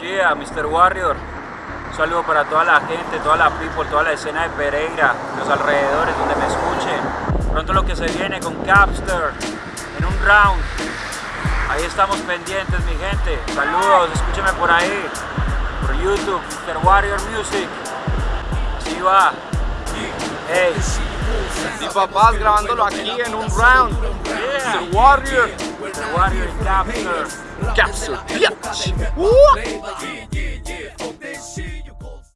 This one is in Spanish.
Yeah, Mr. Warrior. Un saludo para toda la gente, toda la people, toda la escena de Pereira, los alrededores donde me escuchen. Pronto lo que se viene con Capster en un round. Ahí estamos pendientes, mi gente. Saludos, escúcheme por ahí, por YouTube, Mr. Warrior Music. Así va. Hey. Mi papá grabándolo aquí en un round. Yeah. Mr. Warrior. Mr. Warrior y Capster. Bitch.